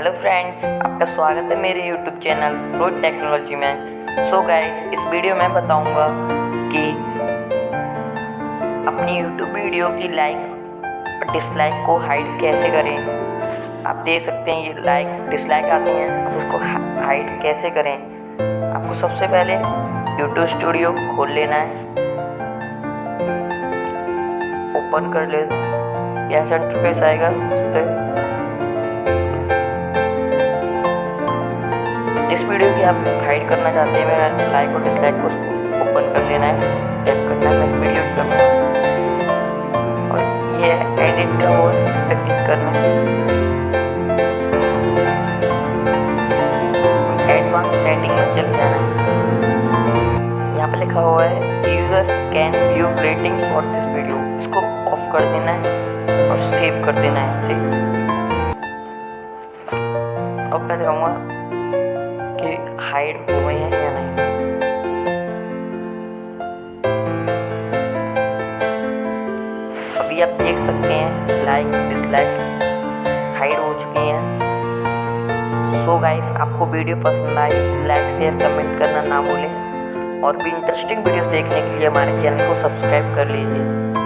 Hello friends आपका स्वागत है मेरे यूट्यूब चैनल रोड टेक्नोलॉजी में। सो so गाइस इस वीडियो में बताऊँगा कि अपनी यूट्यूब वीडियो की लाइक और डिसलाइक को हाइड कैसे करें। आप देख सकते हैं ये लाइक डिसलाइक आती हैं आप उसको हाइड कैसे करें। आपको सबसे पहले यूट्यूब स्टूडियो खोल लेना है। ओपन कर ले। ऐसा इंटरफेस आएगा, उस पर वीडियो की आप हाइड करना चाहते हैं, मैं लाइक और डिसलाइक को ओपन कर लेना है टैप करना है इस वीडियो की और ये एडिट का वो इस पर क्लिक करना है। एडवांस सेटिंग में चले जाना है। यहाँ पे लिखा हुआ है user can view rating for this video इसको ऑफ़ कर देना है और सेव कर देना है, ठीक? अब मैं दिखाऊँगा कि हाइड हो गए हैं या नहीं। अभी आप देख सकते हैं लाइक डिसलाइक हाइड हो चुकी हैं। सो गाइस आपको वीडियो पसंद आई लाइक शेयर कमेंट करना ना भूलें। और भी इंटरेस्टिंग वीडियोस देखने के लिए हमारे चैनल को सब्सक्राइब कर लीजिए।